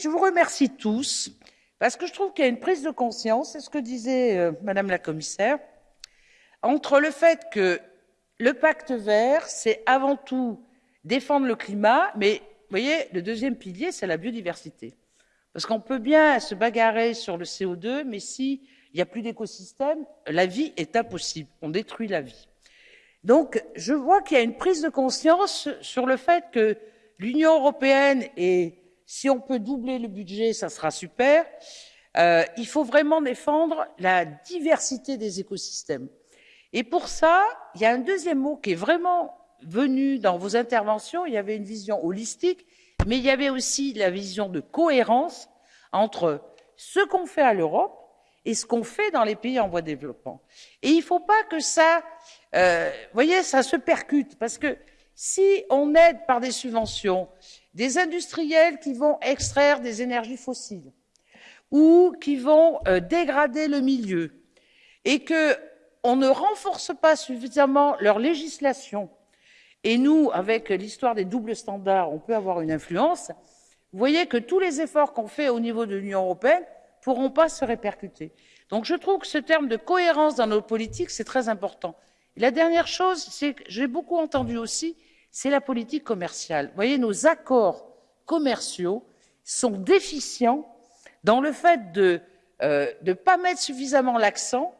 Je vous remercie tous parce que je trouve qu'il y a une prise de conscience, c'est ce que disait euh, Madame la Commissaire, entre le fait que le pacte vert, c'est avant tout défendre le climat, mais vous voyez, le deuxième pilier, c'est la biodiversité. Parce qu'on peut bien se bagarrer sur le CO2, mais s'il n'y a plus d'écosystème, la vie est impossible. On détruit la vie. Donc, je vois qu'il y a une prise de conscience sur le fait que l'Union européenne, et si on peut doubler le budget, ça sera super, euh, il faut vraiment défendre la diversité des écosystèmes. Et pour ça, il y a un deuxième mot qui est vraiment venu dans vos interventions. Il y avait une vision holistique, mais il y avait aussi la vision de cohérence entre ce qu'on fait à l'Europe et ce qu'on fait dans les pays en voie de développement. Et il ne faut pas que ça, euh, voyez, ça se percute, parce que si on aide par des subventions des industriels qui vont extraire des énergies fossiles ou qui vont euh, dégrader le milieu et qu'on ne renforce pas suffisamment leur législation et nous, avec l'histoire des doubles standards, on peut avoir une influence, vous voyez que tous les efforts qu'on fait au niveau de l'Union européenne ne pourront pas se répercuter. Donc je trouve que ce terme de cohérence dans nos politiques, c'est très important. La dernière chose, c'est que j'ai beaucoup entendu aussi, c'est la politique commerciale. Voyez, nos accords commerciaux sont déficients dans le fait de ne euh, pas mettre suffisamment l'accent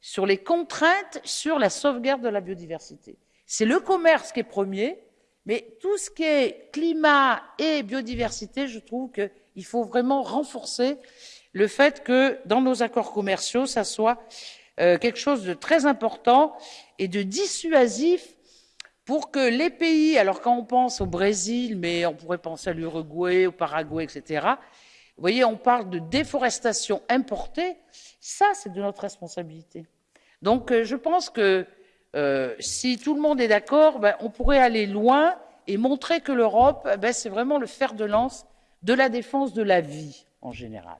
sur les contraintes sur la sauvegarde de la biodiversité. C'est le commerce qui est premier, mais tout ce qui est climat et biodiversité, je trouve qu'il faut vraiment renforcer le fait que dans nos accords commerciaux, ça soit euh, quelque chose de très important et de dissuasif pour que les pays, alors quand on pense au Brésil, mais on pourrait penser à l'Uruguay, au Paraguay, etc., vous voyez, on parle de déforestation importée, ça c'est de notre responsabilité. Donc euh, je pense que euh, si tout le monde est d'accord, ben, on pourrait aller loin et montrer que l'Europe, ben, c'est vraiment le fer de lance de la défense de la vie en général.